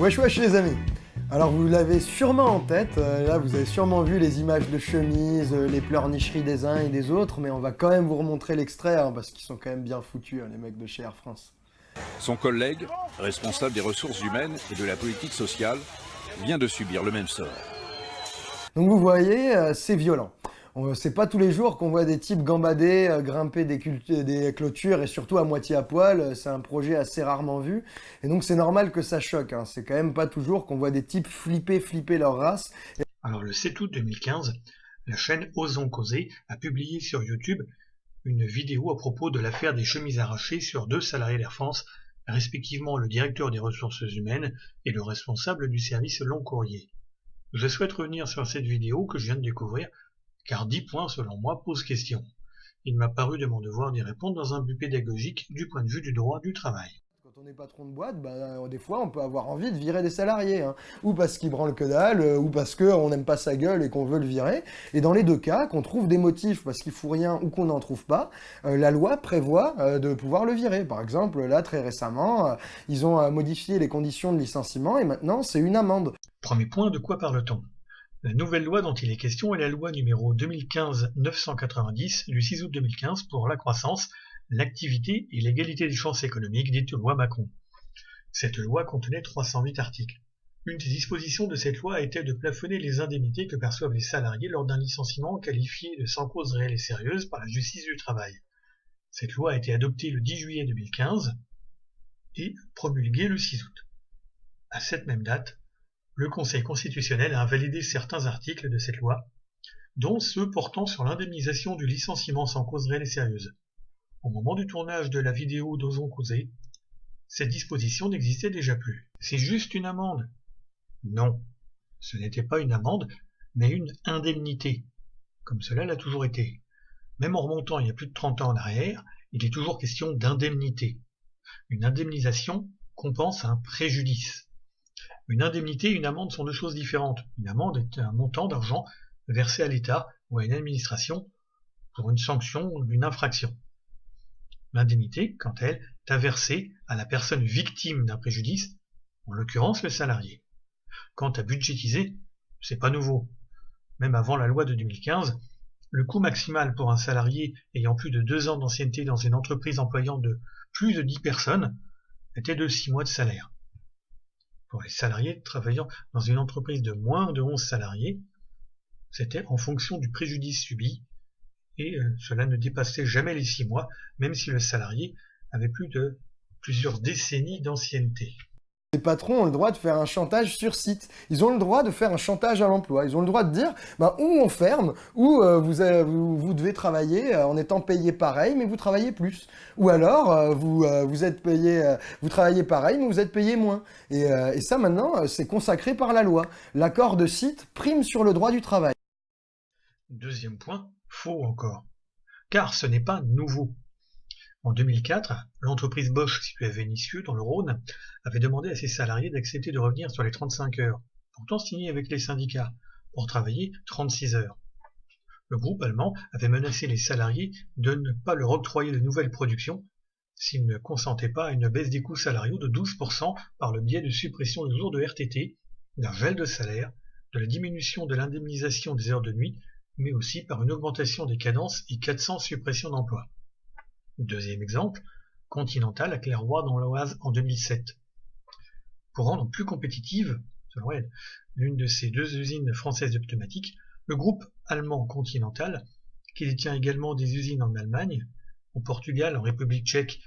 Wesh wesh les amis Alors vous l'avez sûrement en tête, euh, là vous avez sûrement vu les images de chemises, euh, les pleurnicheries des uns et des autres, mais on va quand même vous remontrer l'extrait, hein, parce qu'ils sont quand même bien foutus, hein, les mecs de chez Air France. Son collègue, responsable des ressources humaines et de la politique sociale, vient de subir le même sort. Donc vous voyez, euh, c'est violent. C'est pas tous les jours qu'on voit des types gambader, euh, grimper des, clôtures et surtout à moitié à poil. C'est un projet assez rarement vu. Et donc c'est normal que ça choque. Hein. C'est quand même pas toujours qu'on voit des types flipper, flipper leur race. Alors le 7 août 2015, la chaîne Osons Causer a publié sur YouTube une vidéo à propos de l'affaire des chemises arrachées sur deux salariés d'Air France, respectivement le directeur des ressources humaines et le responsable du service long courrier. Je souhaite revenir sur cette vidéo que je viens de découvrir car dix points, selon moi, posent question. Il m'a paru de mon devoir d'y répondre dans un but pédagogique du point de vue du droit du travail. Quand on est patron de boîte, bah, euh, des fois on peut avoir envie de virer des salariés, hein. ou parce qu'il branle que dalle, euh, ou parce qu'on n'aime pas sa gueule et qu'on veut le virer. Et dans les deux cas, qu'on trouve des motifs parce qu'il fout rien ou qu'on n'en trouve pas, euh, la loi prévoit de pouvoir le virer. Par exemple, là très récemment, ils ont modifié les conditions de licenciement et maintenant c'est une amende. Premier point, de quoi parle-t-on? La nouvelle loi dont il est question est la loi numéro 2015-990 du 6 août 2015 pour la croissance, l'activité et l'égalité des chances économiques, dite loi Macron. Cette loi contenait 308 articles. Une des dispositions de cette loi était de plafonner les indemnités que perçoivent les salariés lors d'un licenciement qualifié de sans cause réelle et sérieuse par la justice du travail. Cette loi a été adoptée le 10 juillet 2015 et promulguée le 6 août. À cette même date, le Conseil constitutionnel a invalidé certains articles de cette loi, dont ceux portant sur l'indemnisation du licenciement sans cause réelle et sérieuse. Au moment du tournage de la vidéo d'Ozon Causé, cette disposition n'existait déjà plus. C'est juste une amende? Non, ce n'était pas une amende, mais une indemnité, comme cela l'a toujours été. Même en remontant il y a plus de 30 ans en arrière, il est toujours question d'indemnité. Une indemnisation compense un préjudice. Une indemnité et une amende sont deux choses différentes. Une amende est un montant d'argent versé à l'État ou à une administration pour une sanction ou une infraction. L'indemnité, quant à elle, est versée à la personne victime d'un préjudice, en l'occurrence le salarié. Quant à budgétiser, c'est pas nouveau. Même avant la loi de 2015, le coût maximal pour un salarié ayant plus de deux ans d'ancienneté dans une entreprise employant de plus de dix personnes était de six mois de salaire les salariés travaillant dans une entreprise de moins de 11 salariés, c'était en fonction du préjudice subi, et euh, cela ne dépassait jamais les 6 mois, même si le salarié avait plus de plusieurs décennies d'ancienneté. Les patrons ont le droit de faire un chantage sur site. Ils ont le droit de faire un chantage à l'emploi. Ils ont le droit de dire, bah, ou on ferme, ou euh, vous, vous, devez travailler euh, en étant payé pareil, mais vous travaillez plus. Ou alors, euh, vous, êtes payé, vous travaillez pareil, mais vous êtes payé moins. Et ça, maintenant, c'est consacré par la loi. L'accord de site prime sur le droit du travail. Deuxième point, faux encore. Car ce n'est pas nouveau. En 2004, l'entreprise Bosch située à Vénissieux, dans le Rhône, avait demandé à ses salariés d'accepter de revenir sur les 35 heures, pourtant signées avec les syndicats, pour travailler 36 heures. Le groupe allemand avait menacé les salariés de ne pas leur octroyer de nouvelles productions s'ils ne consentaient pas à une baisse des coûts salariaux de 12% par le biais de suppression de jours de RTT, d'un gel de salaire, de la diminution de l'indemnisation des heures de nuit, mais aussi par une augmentation des cadences et 400 suppressions d'emplois. Deuxième exemple, Continental à Clairoy dans l'Oise en 2007. Pour rendre plus compétitive, selon elle, l'une de ces deux usines françaises de pneumatiques, le groupe allemand Continental, qui détient également des usines en Allemagne, au Portugal, en République tchèque,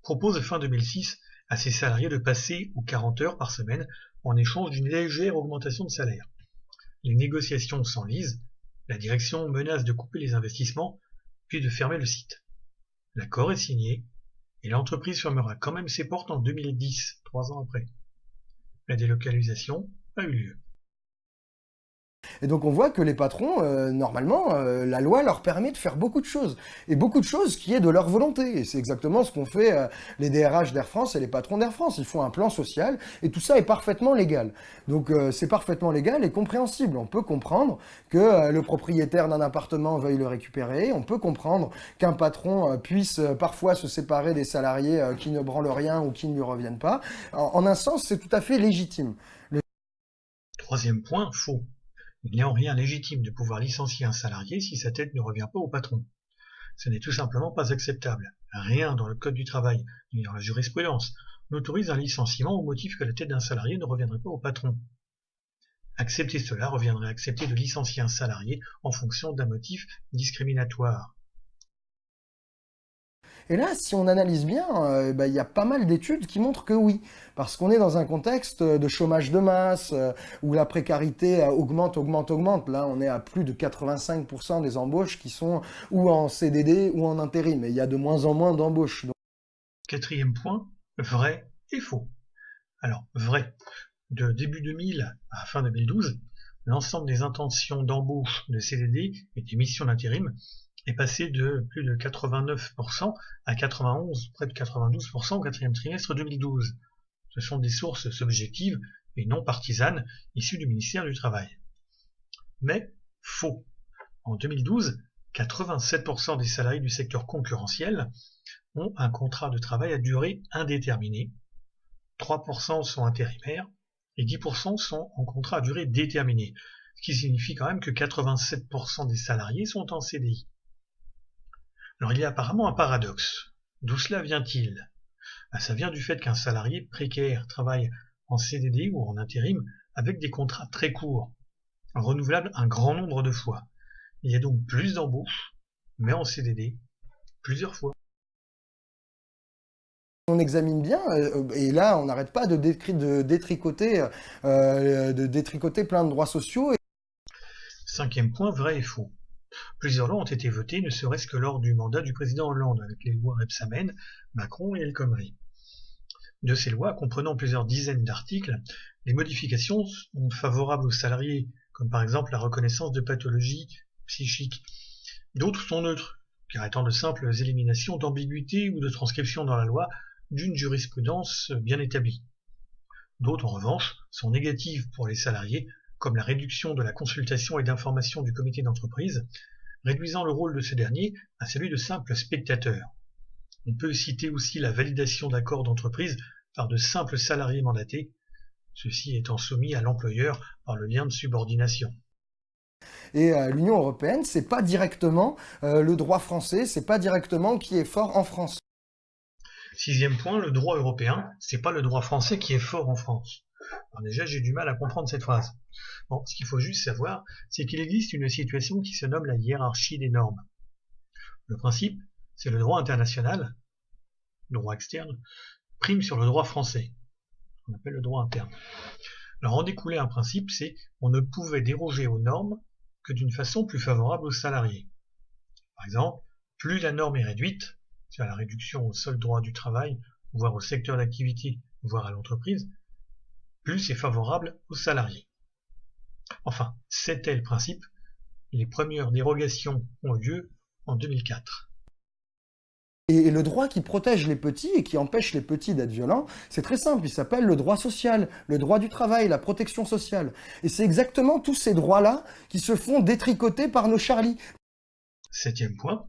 propose fin 2006 à ses salariés de passer aux 40 heures par semaine en échange d'une légère augmentation de salaire. Les négociations s'enlisent, la direction menace de couper les investissements, puis de fermer le site. L'accord est signé, et l'entreprise fermera quand même ses portes en 2010, trois ans après. La délocalisation a eu lieu. Et donc on voit que les patrons, euh, normalement, euh, la loi leur permet de faire beaucoup de choses. Et beaucoup de choses qui est de leur volonté. Et c'est exactement ce qu'ont fait euh, les DRH d'Air France et les patrons d'Air France. Ils font un plan social et tout ça est parfaitement légal. Donc c'est parfaitement légal et compréhensible. On peut comprendre que le propriétaire d'un appartement veuille le récupérer. On peut comprendre qu'un patron puisse parfois se séparer des salariés qui ne branlent rien ou qui ne lui reviennent pas. En, un sens, c'est tout à fait légitime. Troisième point, faux. Il n'est en rien légitime de pouvoir licencier un salarié si sa tête ne revient pas au patron. Ce n'est tout simplement pas acceptable. Rien dans le Code du travail, ni dans la jurisprudence, n'autorise un licenciement au motif que la tête d'un salarié ne reviendrait pas au patron. Accepter cela reviendrait à accepter de licencier un salarié en fonction d'un motif discriminatoire. Et là, si on analyse bien, euh, bah, il y a pas mal d'études qui montrent que oui, parce qu'on est dans un contexte de chômage de masse, euh, où la précarité euh, augmente, augmente, augmente. Là, on est à plus de 85% des embauches qui sont ou en CDD ou en intérim, mais il y a de moins en moins d'embauches. Quatrième point, vrai et faux. Alors, vrai. De début 2000 à fin 2012, l'ensemble des intentions d'embauche de CDD et des missions d'intérim est passé de plus de 89% à 91, près de 92% au quatrième trimestre 2012. Ce sont des sources subjectives et non partisanes issues du ministère du Travail. Mais faux. En 2012, 87% des salariés du secteur concurrentiel ont un contrat de travail à durée indéterminée, 3% sont intérimaires et 10% sont en contrat à durée déterminée, ce qui signifie quand même que 87% des salariés sont en CDI. Alors il y a apparemment un paradoxe. D'où cela vient-il? Ben, Ça vient du fait qu'un salarié précaire travaille en CDD ou en intérim avec des contrats très courts, renouvelables un grand nombre de fois. Il y a donc plus d'embauches, mais en CDD, plusieurs fois. On examine bien, euh, et là on n'arrête pas de, détricoter, euh, de détricoter plein de droits sociaux. Cinquième point, vrai et faux. Plusieurs lois ont été votées, ne serait-ce que lors du mandat du président Hollande, avec les lois Rebsamen, Macron et El Khomri. De ces lois, comprenant plusieurs dizaines d'articles, les modifications sont favorables aux salariés, comme par exemple la reconnaissance de pathologies psychiques. D'autres sont neutres, car étant de simples éliminations d'ambiguïté ou de transcription dans la loi d'une jurisprudence bien établie. D'autres, en revanche, sont négatives pour les salariés, comme la réduction de la consultation et d'information du comité d'entreprise, réduisant le rôle de ce dernier à celui de simple spectateur. On peut citer aussi la validation d'accords d'entreprise par de simples salariés mandatés, ceux-ci étant soumis à l'employeur par le lien de subordination. Et euh, l'Union européenne, c'est pas directement euh, le droit français, c'est pas directement qui est fort en France. Sixième point, le droit européen, c'est pas le droit français qui est fort en France. Alors déjà, j'ai du mal à comprendre cette phrase. Bon, ce qu'il faut juste savoir, c'est qu'il existe une situation qui se nomme la hiérarchie des normes. Le principe, c'est le droit international, le droit externe, prime sur le droit français, qu'on appelle le droit interne. Alors en découler un principe, c'est on ne pouvait déroger aux normes que d'une façon plus favorable aux salariés. Par exemple, plus la norme est réduite, c'est-à-dire la réduction au seul droit du travail, voire au secteur d'activité, voire à l'entreprise, plus c'est favorable aux salariés. Enfin, c'était le principe. Les premières dérogations ont eu lieu en 2004. Et le droit qui protège les petits et qui empêche les petits d'être violents, c'est très simple, il s'appelle le droit social, le droit du travail, la protection sociale. Et c'est exactement tous ces droits-là qui se font détricoter par nos Charlie. Septième point,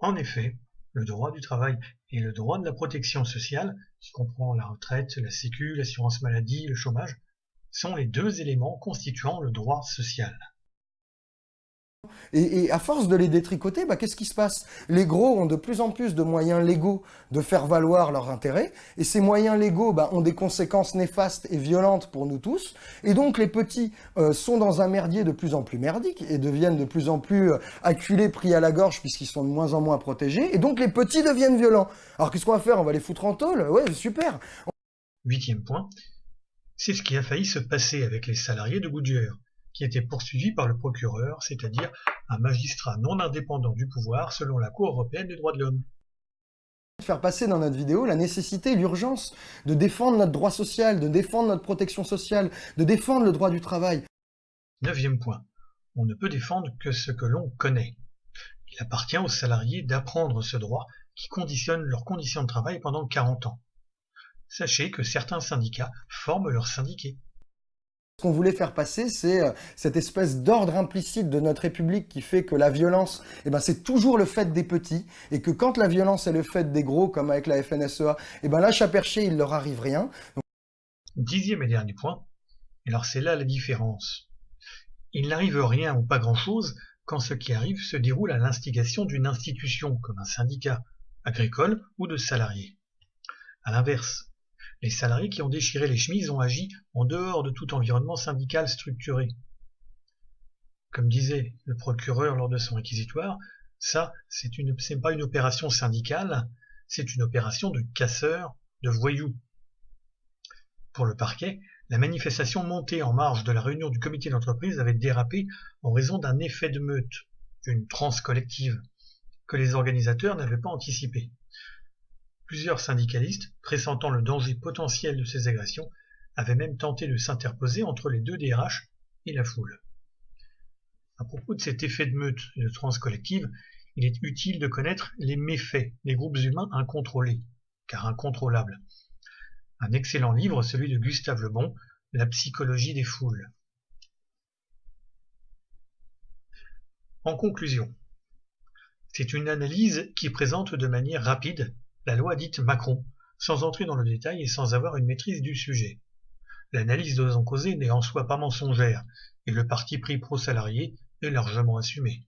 en effet, le droit du travail et le droit de la protection sociale, qui comprend la retraite, la sécu, l'assurance maladie, le chômage, sont les deux éléments constituant le droit social. Et, à force de les détricoter, bah, qu'est-ce qui se passe? Les gros ont de plus en plus de moyens légaux de faire valoir leurs intérêts, et ces moyens légaux bah, ont des conséquences néfastes et violentes pour nous tous, et donc les petits euh, sont dans un merdier de plus en plus merdique, et deviennent de plus en plus euh, acculés, pris à la gorge, puisqu'ils sont de moins en moins protégés, et donc les petits deviennent violents. Alors qu'est-ce qu'on va faire? On va les foutre en tôle? Ouais, super! Huitième point, c'est ce qui a failli se passer avec les salariés de Goodyear qui était poursuivi par le procureur, c'est-à-dire un magistrat non indépendant du pouvoir selon la Cour européenne des droits de l'homme. Faire passer dans notre vidéo la nécessité, l'urgence de défendre notre droit social, de défendre notre protection sociale, de défendre le droit du travail. Neuvième point. on ne peut défendre que ce que l'on connaît. Il appartient aux salariés d'apprendre ce droit qui conditionne leurs conditions de travail pendant 40 ans. Sachez que certains syndicats forment leurs syndiqués. Qu'on voulait faire passer, c'est euh, cette espèce d'ordre implicite de notre République qui fait que la violence, eh ben, c'est toujours le fait des petits, et que quand la violence est le fait des gros, comme avec la FNSEA, eh ben là, perché, il leur arrive rien. Dixième et dernier point, alors c'est là la différence. Il n'arrive rien ou pas grand-chose quand ce qui arrive se déroule à l'instigation d'une institution, comme un syndicat, agricole ou de salariés. À l'inverse, les salariés qui ont déchiré les chemises ont agi en dehors de tout environnement syndical structuré. Comme disait le procureur lors de son réquisitoire, ça, c'est une, pas une opération syndicale, c'est une opération de casseurs, de voyous. Pour le parquet, la manifestation montée en marge de la réunion du comité d'entreprise avait dérapé en raison d'un effet de meute, d'une transe collective, que les organisateurs n'avaient pas anticipé. Plusieurs syndicalistes, pressentant le danger potentiel de ces agressions, avaient même tenté de s'interposer entre les deux DRH et la foule. À propos de cet effet de meute et de transe collective, il est utile de connaître les méfaits des groupes humains incontrôlés, car incontrôlables, un excellent livre, celui de Gustave Lebon, La psychologie des foules. En conclusion, c'est une analyse qui présente de manière rapide la loi dite Macron, sans entrer dans le détail et sans avoir une maîtrise du sujet. L'analyse de en causer n'est en soi pas mensongère, et le parti pris pro-salarié est largement assumé.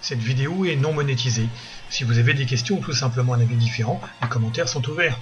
Cette vidéo est non monétisée. Si vous avez des questions ou tout simplement un avis différent, les commentaires sont ouverts.